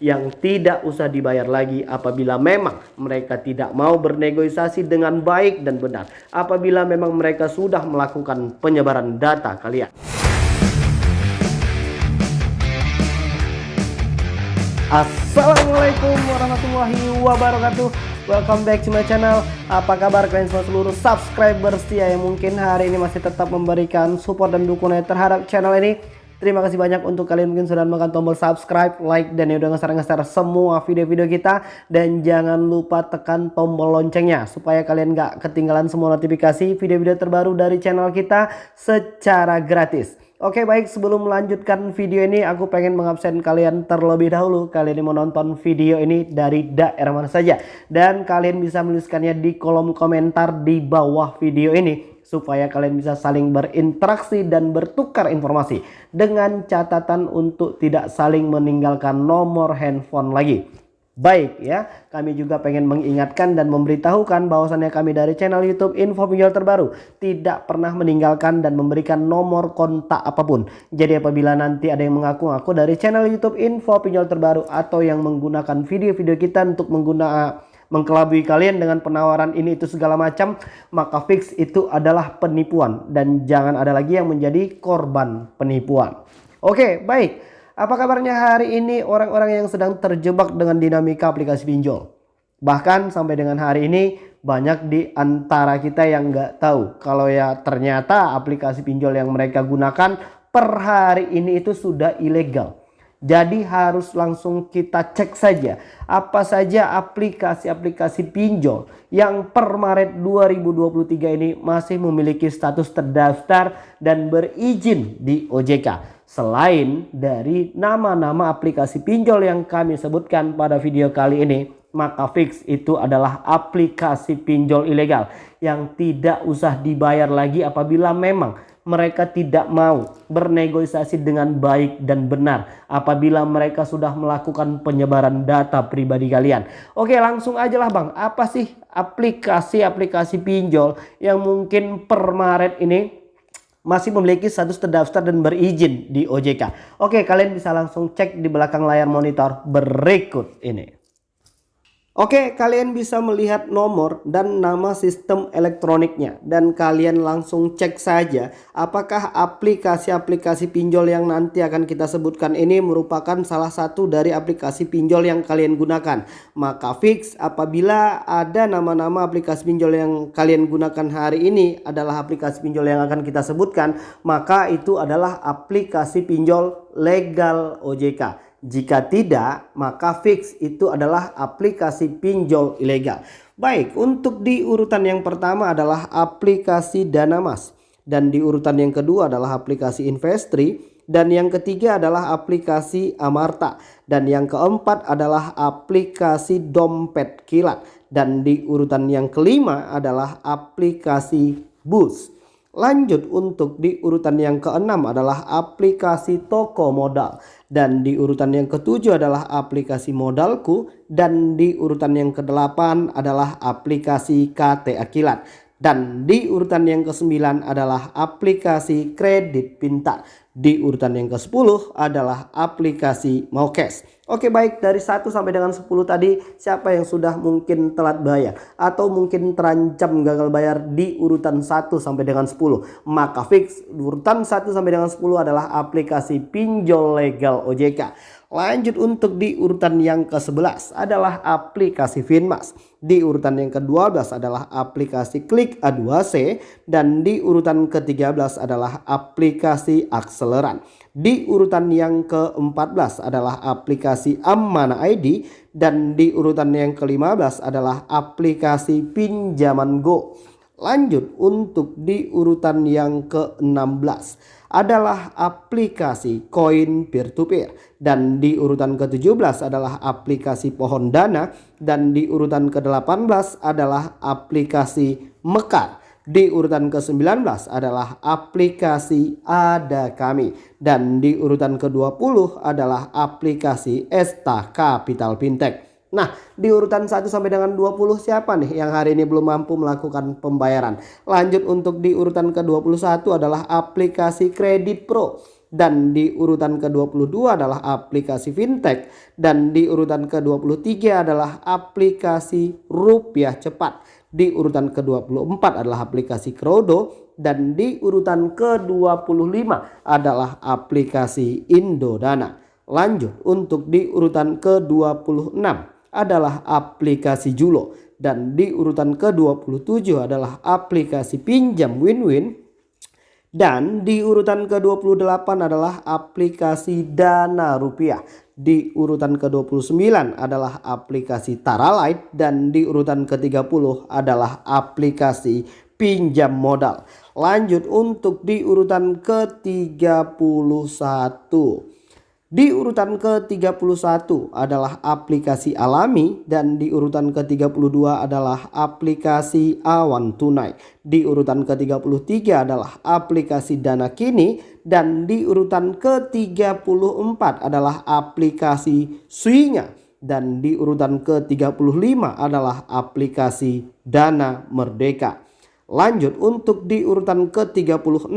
yang tidak usah dibayar lagi apabila memang mereka tidak mau bernegosiasi dengan baik dan benar apabila memang mereka sudah melakukan penyebaran data kalian. Assalamualaikum warahmatullahi wabarakatuh. Welcome back to my channel. Apa kabar kalian semua seluruh subscriber setia yang mungkin hari ini masih tetap memberikan support dan dukungan terhadap channel ini Terima kasih banyak untuk kalian mungkin sudah menekan tombol subscribe, like, dan ya udah ngeser-ngeser semua video-video kita. Dan jangan lupa tekan tombol loncengnya Supaya kalian gak ketinggalan semua notifikasi video-video terbaru dari channel kita secara gratis. Oke baik sebelum melanjutkan video ini aku pengen mengabsen kalian terlebih dahulu. Kalian ini mau nonton video ini dari daerah mana saja. Dan kalian bisa menuliskannya di kolom komentar di bawah video ini Supaya kalian bisa saling berinteraksi dan bertukar informasi Dengan catatan untuk tidak saling meninggalkan nomor handphone lagi baik ya. Kami juga pengen mengingatkan dan memberitahukan bahwasannya kami dari channel YouTube Info Pinjol Terbaru tidak pernah meninggalkan dan memberikan nomor kontak apa pun. Jadi apabila nanti ada yang mengaku-ngaku dari channel YouTube Info Pinjol Terbaru atau yang menggunakan video-video kita untuk menggunakan mengkelabui kalian dengan penawaran ini itu segala macam maka fix itu adalah penipuan dan jangan ada lagi yang menjadi korban penipuan. Oke, baik. Apa kabarnya hari ini orang-orang yang sedang terjebak dengan dinamika aplikasi pinjol? Bahkan sampai dengan hari ini banyak di antara kita yang nggak tahu kalau ya ternyata aplikasi pinjol yang mereka gunakan per hari ini itu sudah ilegal. Jadi harus langsung kita cek saja. Apa saja aplikasi-aplikasi pinjol yang per Maret 2023 ini masih memiliki status terdaftar dan berizin di OJK Selain dari nama-nama aplikasi pinjol yang kami sebutkan pada video kali ini, maka fix itu adalah aplikasi pinjol ilegal yang tidak usah dibayar lagi apabila memang mereka tidak mau bernegosiasi dengan baik dan benar apabila mereka sudah melakukan penyebaran data pribadi kalian. Oke langsung aja lah bang, apa sih aplikasi-aplikasi pinjol yang mungkin per Maret ini masih memiliki status terdaftar dan berizin di OJK. Oke, kalian bisa langsung cek di belakang layar monitor berikut ini. Oke, kalian bisa melihat nomor dan nama sistem elektroniknya dan kalian langsung cek saja apakah aplikasi-aplikasi pinjol yang nanti akan kita sebutkan ini merupakan salah satu dari aplikasi pinjol yang kalian gunakan. Maka fix apabila ada nama-nama aplikasi pinjol yang kalian gunakan hari ini adalah aplikasi pinjol yang akan kita sebutkan, maka itu adalah aplikasi pinjol legal OJK. Jika tidak, maka fix itu adalah aplikasi pinjol ilegal. Baik, untuk di urutan yang pertama adalah aplikasi Danamas. Dan di urutan yang kedua adalah aplikasi Investri. Dan yang ketiga adalah aplikasi Amarta. Dan yang keempat adalah aplikasi Dompet Kilat. Dan di urutan yang kelima adalah aplikasi Bus. Lanjut untuk di urutan yang keenam adalah aplikasi toko modal. Dan di urutan yang ketujuh adalah aplikasi modalku. Dan di urutan yang kedelapan adalah aplikasi KT Akilat. Dan di urutan yang kesembilan adalah aplikasi kredit pintar. Di urutan yang ke-10 adalah aplikasi Maukes. Oke baik dari 1 sampai dengan 10 tadi siapa yang sudah mungkin telat bayar atau mungkin terancam gagal bayar di urutan 1 sampai dengan 10. Maka fix urutan 1 sampai dengan 10 adalah aplikasi pinjol legal OJK. Lanjut untuk di urutan yang ke-11 adalah aplikasi Finmas. Di urutan yang ke-12 adalah aplikasi Klik A2C dan di urutan ke-13 adalah aplikasi Akseleran. Di urutan yang ke-14 adalah aplikasi Ammana ID dan di urutan yang ke-15 adalah aplikasi Pinjaman Go. Lanjut untuk di urutan yang ke-16 adalah aplikasi koin peer to peer dan di urutan ke-17 adalah aplikasi pohon dana dan di urutan ke-18 adalah aplikasi Mekar. Di urutan ke-19 adalah aplikasi Ada Kami dan di urutan ke-20 adalah aplikasi Esta Capital Fintech. Nah, di urutan 1 sampai dengan 20 siapa nih yang hari ini belum mampu melakukan pembayaran? Lanjut untuk di urutan ke-21 adalah aplikasi Kredit Pro. dan di urutan ke-22 adalah aplikasi fintech dan di urutan ke-23 adalah aplikasi rupiah cepat. Di urutan ke-24 adalah aplikasi Krodo dan di urutan ke-25 adalah aplikasi Indodana. Lanjut untuk di urutan ke-26 adalah aplikasi Julo dan di urutan ke-27 adalah aplikasi pinjam win-win dan di urutan ke-28 adalah aplikasi Dana Rupiah. Di urutan ke-29 adalah aplikasi Taralight dan di urutan ke-30 adalah aplikasi pinjam modal. Lanjut untuk di urutan ke-31. Di urutan ke-31 adalah aplikasi alami dan di urutan ke-32 adalah aplikasi awan tunai. Di urutan ke-33 adalah aplikasi dana kini dan di urutan ke-34 adalah aplikasi suinya dan di urutan ke-35 adalah aplikasi dana merdeka. Lanjut untuk di urutan ke-36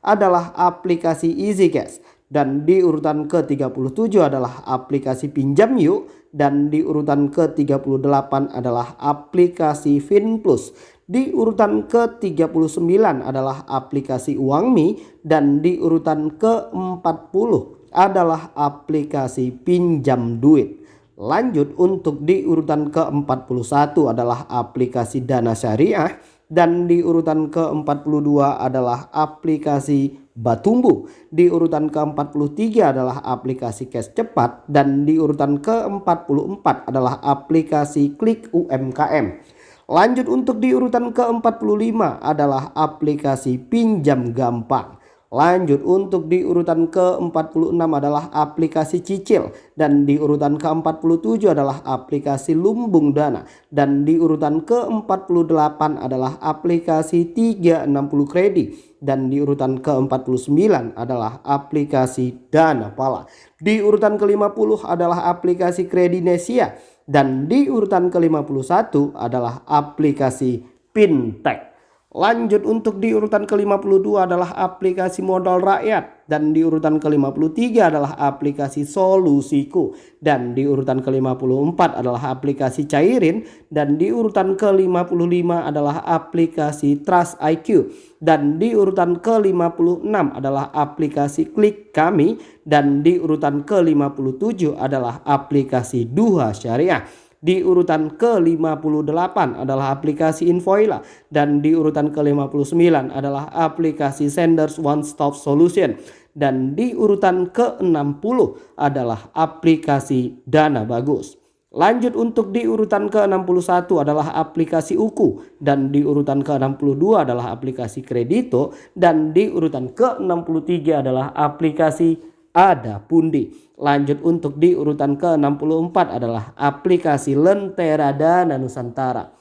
adalah aplikasi Easy Cash dan di urutan ke-37 adalah aplikasi pinjam yuk dan di urutan ke-38 adalah aplikasi FinPlus. Di urutan ke-39 adalah aplikasi UangMi dan di urutan ke-40 adalah aplikasi pinjam duit. Lanjut untuk di urutan ke-41 adalah aplikasi Dana Syariah dan di urutan ke-42 adalah aplikasi Batumbu. Di urutan ke-43 adalah aplikasi cash cepat dan di urutan ke-44 adalah aplikasi klik UMKM. Lanjut untuk di urutan ke-45 adalah aplikasi pinjam gampang. Lanjut untuk di urutan ke-46 adalah aplikasi cicil dan di urutan ke-47 adalah aplikasi lumbung dana dan di urutan ke-48 adalah aplikasi 360 kredit dan di urutan ke-49 adalah aplikasi dana pala. Di urutan ke-50 adalah aplikasi kredinesia dan di urutan ke-51 adalah aplikasi fintech. Lanjut untuk di urutan ke-52 adalah aplikasi modal rakyat dan di urutan ke-53 adalah aplikasi solusiku dan di urutan ke-54 adalah aplikasi cairin dan di urutan ke-55 adalah aplikasi Trust IQ dan di urutan ke-56 adalah aplikasi klik kami dan di urutan ke-57 adalah aplikasi Duha Syariah. Di urutan ke-58 adalah aplikasi Invoila dan di urutan ke-59 adalah aplikasi Senders One Stop Solution dan di urutan ke-60 adalah aplikasi Dana Bagus. Lanjut untuk di urutan ke-61 adalah aplikasi Uku dan di urutan ke-62 adalah aplikasi Kredito dan di urutan ke-63 adalah aplikasi Ada Pundi. Lanjut untuk di urutan ke-64 adalah aplikasi Lentera Dana Nusantara.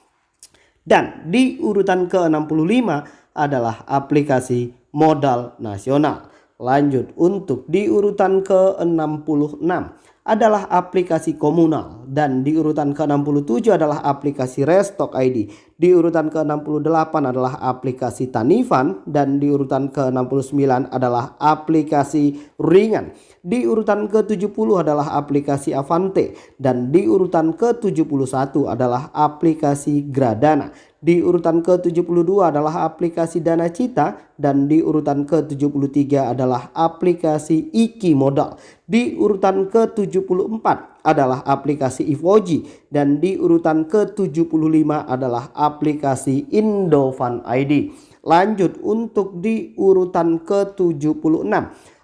Dan di urutan ke-65 adalah aplikasi Modal Nasional. Lanjut untuk di urutan ke-66 adalah aplikasi komunal dan di urutan ke-67 adalah aplikasi Restock ID. Di urutan ke-68 adalah aplikasi Tanifan dan di urutan ke-69 adalah aplikasi Ringan. Di urutan ke-70 adalah aplikasi Avante dan di urutan ke-71 adalah aplikasi Gradana. Di urutan ke-72 adalah aplikasi Dana Cita dan di urutan ke-73 adalah aplikasi Iki Modal. Di urutan ke-74 adalah aplikasi Ivoji dan di urutan ke-75 adalah aplikasi Indofan ID. Lanjut untuk di urutan ke-76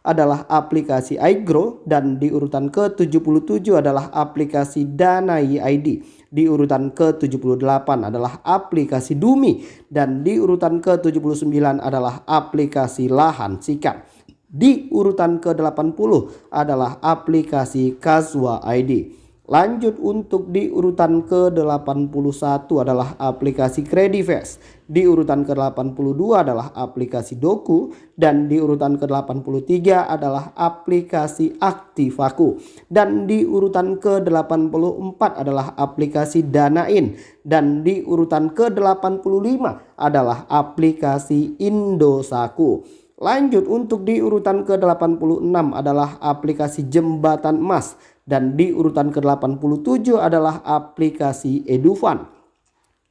adalah aplikasi iGrow dan di urutan ke-77 adalah aplikasi Danai ID. Di urutan ke-78 adalah aplikasi Dumi dan di urutan ke-79 adalah aplikasi Lahan Sikap. Di urutan ke-80 adalah aplikasi Kazwa ID. Lanjut untuk di urutan ke-81 adalah aplikasi Credifast. Di urutan ke-82 adalah aplikasi Doku dan di urutan ke-83 adalah aplikasi Aktivaku. Dan di urutan ke-84 adalah aplikasi Danain dan di urutan ke-85 adalah aplikasi Indosaku. Lanjut untuk di urutan ke-86 adalah aplikasi jembatan emas dan di urutan ke-87 adalah aplikasi Edufan.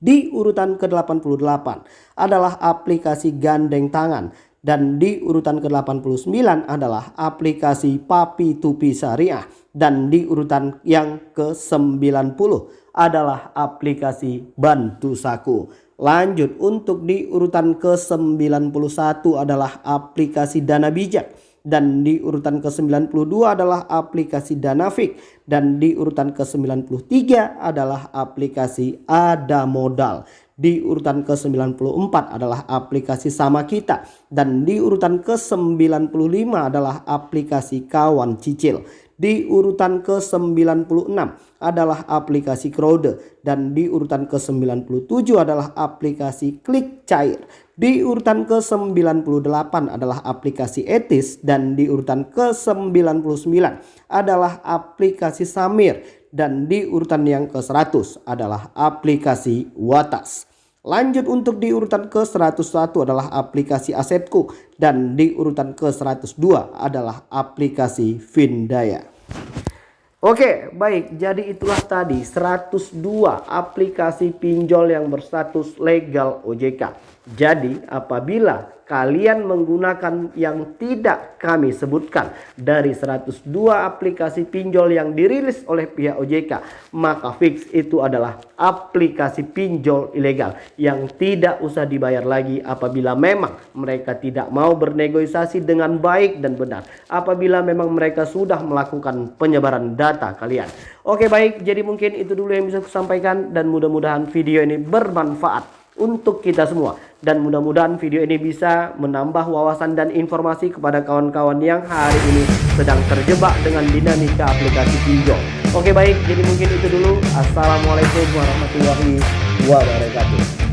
Di urutan ke-88 adalah aplikasi gandeng tangan dan di urutan ke-89 adalah aplikasi Papi Tupi Syariah dan di urutan yang ke-90 adalah aplikasi Bantu Saku. Lanjut untuk di urutan ke-91 adalah aplikasi Dana Bijak dan di urutan ke-92 adalah aplikasi Danafik dan di urutan ke-93 adalah aplikasi Ada Modal. Di urutan ke-94 adalah aplikasi Sama Kita dan di urutan ke-95 adalah aplikasi Kawan Cicil. Di urutan ke-96 adalah aplikasi Crowde dan di urutan ke-97 adalah aplikasi Klik Cair. Di urutan ke-98 adalah aplikasi Etis dan di urutan ke-99 adalah aplikasi Samir dan di urutan yang ke-100 adalah aplikasi Watas. Lanjut untuk di urutan ke-101 adalah aplikasi Asetku dan di urutan ke-102 adalah aplikasi Vindaya. Oke, baik. Jadi itulah tadi 102 aplikasi pinjol yang berstatus legal OJK. Jadi apabila kalian menggunakan yang tidak kami sebutkan. Dari 102 aplikasi pinjol yang dirilis oleh pihak OJK maka fix itu adalah aplikasi pinjol ilegal yang tidak usah dibayar lagi apabila memang mereka tidak mau bernegosiasi dengan baik dan benar. Apabila memang mereka sudah melakukan penyebaran data kalian. Oke baik. Jadi mungkin itu dulu yang bisa saya sampaikan dan mudah-mudahan video ini bermanfaat untuk kita semua dan mudah-mudahan video ini bisa menambah wawasan dan informasi kepada kawan-kawan yang hari ini sedang terjebak dengan dinamika aplikasi pinjol. Oke baik, jadi mungkin itu dulu. Assalamualaikum warahmatullahi wabarakatuh.